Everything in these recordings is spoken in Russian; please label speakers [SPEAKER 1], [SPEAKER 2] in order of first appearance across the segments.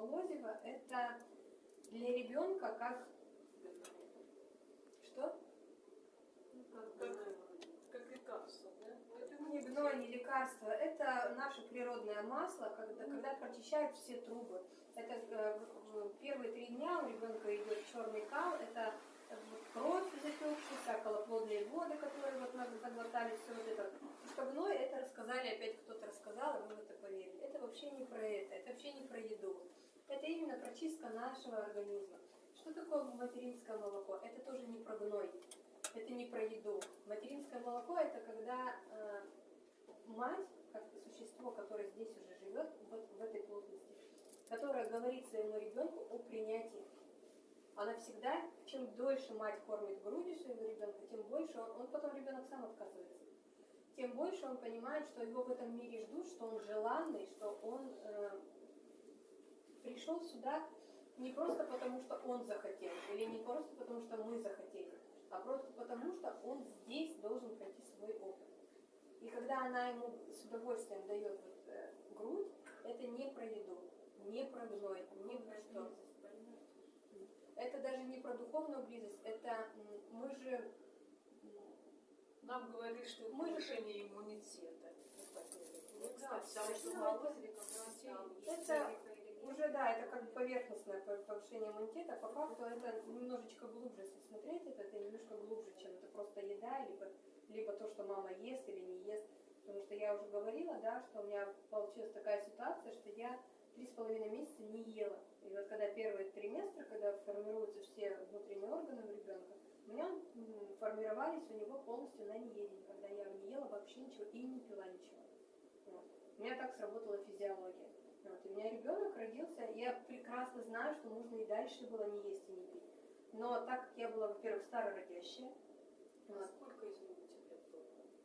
[SPEAKER 1] молозиво, это для ребенка как... Что?
[SPEAKER 2] Как, как лекарство, да?
[SPEAKER 1] Это не гной, не лекарство. Это наше природное масло, когда, когда прочищают все трубы. Это э, первые три дня у ребенка идет черный кал, это э, кровь запекшаяся, околоплодные воды, которые вот мы заглотали, все вот это. Что это рассказали, опять кто-то рассказал, и вы в это поверили. Это вообще не про это, это вообще не про еду. Это именно прочистка нашего организма. Что такое материнское молоко? Это тоже не про гной. Это не про еду. Материнское молоко это когда э, мать, как существо, которое здесь уже живет, вот в этой плотности, которое говорит своему ребенку о принятии. Она всегда, чем дольше мать кормит грудью своего ребенка, тем больше он, он потом ребенок сам отказывается. Тем больше он понимает, что его в этом мире ждут, что он желанный, что он э, пришел сюда не просто потому, что он захотел, или не просто потому, что мы захотели, а просто потому, что он здесь должен пройти свой опыт. И когда она ему с удовольствием дает вот, э, грудь, это не про еду, не про гной, не про что. Это даже не про духовную близость, это мы же
[SPEAKER 2] Нам говорили, что
[SPEAKER 1] Мы
[SPEAKER 2] повышение иммунитета.
[SPEAKER 3] Ну да, потому что и
[SPEAKER 1] Это. Уже да, это как бы поверхностное пов- повышение иммунитета. По факту это немножечко глубже, если смотреть это, это немножко глубже, чем это просто еда, либо, либо то, что мама ест или не ест. Потому что я уже говорила, да, что у меня получилась такая ситуация, что я три с половиной месяца не ела. И вот когда первый триместр, когда формируются все внутренние органы у ребенка, у меня формировались у него полностью на неедение, когда я не ела вообще ничего и не пила ничего. Вот. У меня так сработала физиология. Вот. У меня ребенок родился, я прекрасно знаю, что нужно и дальше было не есть и не пить. Но так как я была, во-первых, старородящая,
[SPEAKER 3] А
[SPEAKER 1] вот,
[SPEAKER 3] сколько, извините, лет было?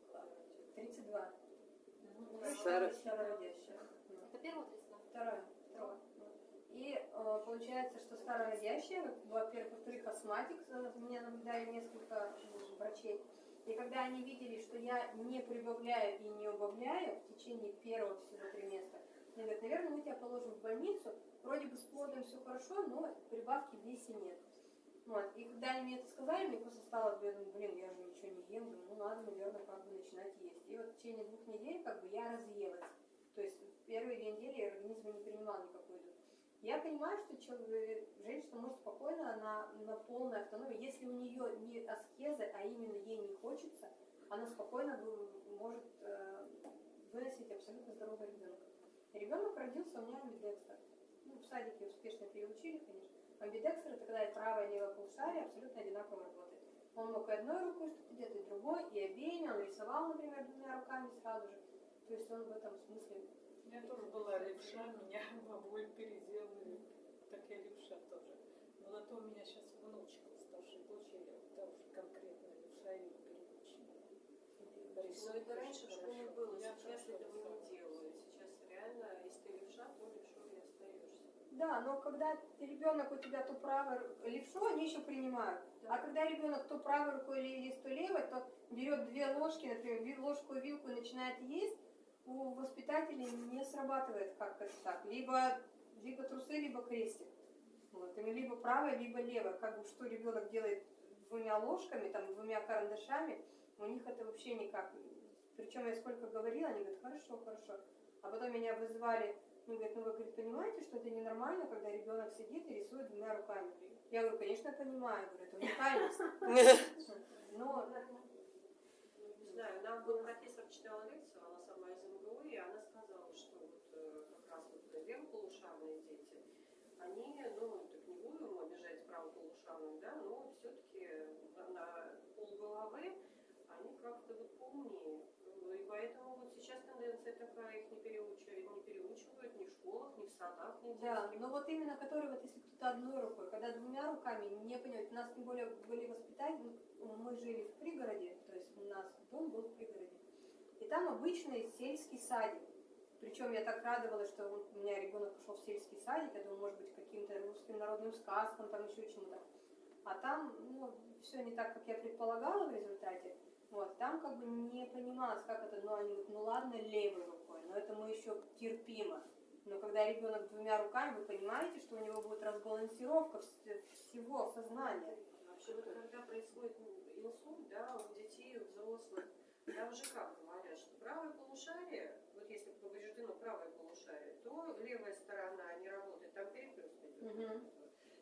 [SPEAKER 3] когда родилась?
[SPEAKER 1] 32,
[SPEAKER 3] Ну,
[SPEAKER 4] Старо-
[SPEAKER 1] старородящая.
[SPEAKER 5] Это первая тридцать?
[SPEAKER 1] Вторая. вторая. Вот. И э, получается, что старородящая, во-первых, во-вторых, астматик, за меня наблюдали несколько м, врачей. И когда они видели, что я не прибавляю и не убавляю в течение первого всего триместра, они говорят, наверное, мы тебя положим в больницу, вроде бы с плодом все хорошо, но прибавки в весе нет. Вот. И когда они мне это сказали, мне просто стало, я думаю, блин, я же ничего не ем, ну надо, наверное, как бы начинать есть. И вот в течение двух недель как бы я разъелась. То есть первые две недели организм не принимал никакую еду. Я понимаю, что человек, женщина может спокойно на, на полной автономии, если у нее не аскеза, а именно ей не хочется, она спокойно может э, выносить абсолютно здорового ребенка. Ребенок родился у меня амбидекстер. Ну, в садике успешно переучили, конечно. Амбидекстер это когда и правое, и левое полушарие абсолютно одинаково работает. Он мог и одной рукой что-то делать, и другой, и обеими. Он рисовал, например, двумя руками сразу же. То есть он в этом смысле
[SPEAKER 2] У меня тоже была левша, меня бабуль переделали. Так я левша тоже. Но зато у меня сейчас внучка, старшей дочери, тоже конкретно левша ее переучили.
[SPEAKER 3] Ну,
[SPEAKER 2] Рисует
[SPEAKER 3] это раньше в школе было, сейчас этого
[SPEAKER 2] рисовала.
[SPEAKER 3] не делают. Сейчас реально, если ты левша, то левшой и остаешься.
[SPEAKER 1] Да, но когда ребенок у тебя то правой ру- левшу, они еще принимают. А когда ребенок то правой рукой или есть, то левой, то берет две ложки, например, ложку и вилку и начинает есть, у воспитателей не срабатывает как это так. Либо, либо трусы, либо крестик. Вот. Или либо правая, либо левая. Как бы что ребенок делает двумя ложками, там, двумя карандашами, у них это вообще никак. Причем я сколько говорила, они говорят, хорошо, хорошо. А потом меня вызвали они говорят, ну вы говорит, понимаете, что это ненормально, когда ребенок сидит и рисует двумя руками? Я говорю, конечно, понимаю, говорю, это уникальность. Но
[SPEAKER 3] не знаю, нам вот профессор читала лекцию, она сама из МГУ, и она сказала, что вот э, как раз вот левополушарные дети, они, ну, так не будем обижать правополушарных, да, но все-таки на, полголовы они как-то вот поумнее. Ну, И поэтому вот сейчас тенденция такая, их не переучивают, не переучивают ни в в
[SPEAKER 1] да,
[SPEAKER 3] детских.
[SPEAKER 1] но вот именно который вот если кто-то одной рукой, когда двумя руками, не понимать, у нас тем более были воспитатели, ну, мы жили в пригороде, то есть у нас дом был в пригороде, и там обычный сельский садик. Причем я так радовалась, что у меня ребенок пошел в сельский садик, я думаю, может быть, каким-то русским народным сказкам, там еще чему-то. А там, ну, все не так, как я предполагала в результате. Вот, там как бы не понималось, как это, ну, они говорят, ну ладно, левой рукой, но это мы еще терпимо. Но когда ребенок двумя руками, вы понимаете, что у него будет разбалансировка вс- всего сознания.
[SPEAKER 3] Вообще вот когда происходит инсульт, да, у детей, у взрослых, там же как говорят, что правое полушарие, вот если повреждено правое полушарие, то левая сторона не работает, там переплюс идет.
[SPEAKER 1] Мгм.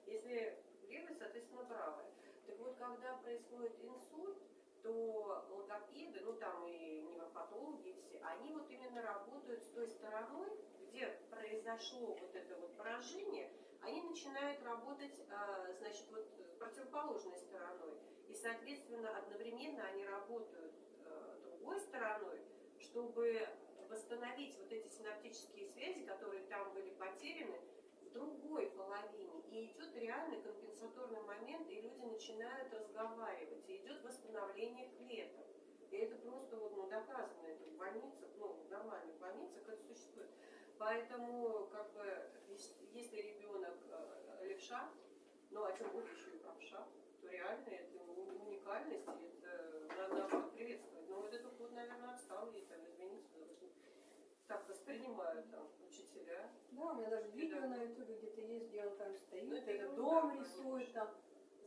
[SPEAKER 3] Если левая, соответственно, правая. Так вот, когда происходит инсульт, то логопеды, ну там и невропатологи все, они вот именно работают с той стороной, где произошло вот это вот поражение, они начинают работать, а, значит, вот противоположной стороной. И, соответственно, одновременно они работают э, другой стороной, чтобы восстановить вот эти синаптические связи, которые там были потеряны, в другой половине. И идет реальный компенсаторный момент, и люди начинают разговаривать, и идет восстановление клеток. И это просто вот, ну, доказано, это в больницах, ну, в нормальных больницах это. Поэтому, как бы, ес- если ребенок э, левша, ну, а тем более еще и правша, то реально это уникальность, и это надо приветствовать. Но вот это вот, наверное, отсталые, там, извините, за это так воспринимают там учителя.
[SPEAKER 1] Да, у меня даже видео на ютубе где-то есть, где он там стоит,
[SPEAKER 3] Ну, это
[SPEAKER 1] этот
[SPEAKER 3] ерунда,
[SPEAKER 1] дом
[SPEAKER 3] конечно.
[SPEAKER 1] рисует там,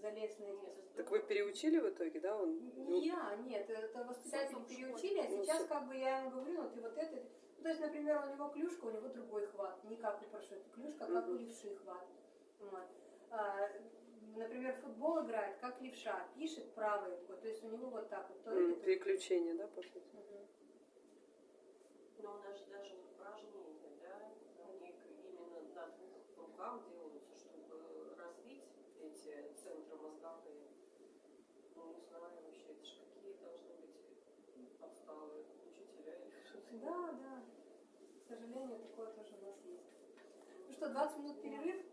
[SPEAKER 1] залезное место.
[SPEAKER 3] это
[SPEAKER 4] Так вы переучили в итоге, да? Он...
[SPEAKER 1] Не я, нет, это воспитатели переучили, а
[SPEAKER 4] Ну,
[SPEAKER 1] сейчас как бы я ему говорю, ну ты вот это, ну, то есть, например, у него клюшка, у него другой хват, не как у парашюта, клюшка, как у левши хват. Вот. А, например, футбол играет, как левша, пишет правой рукой, то есть у него вот так вот. то это-
[SPEAKER 4] Переключение, да, по сути?
[SPEAKER 1] Мгм.
[SPEAKER 3] Но у нас же даже упражнения, да, они к- именно на двух руках делаются, чтобы развить эти центры мозговые. Ну, не знаю вообще, это же какие должны быть отсталые.
[SPEAKER 1] Да, да. К сожалению, такое тоже у нас есть. Ну что, 20 минут перерыв?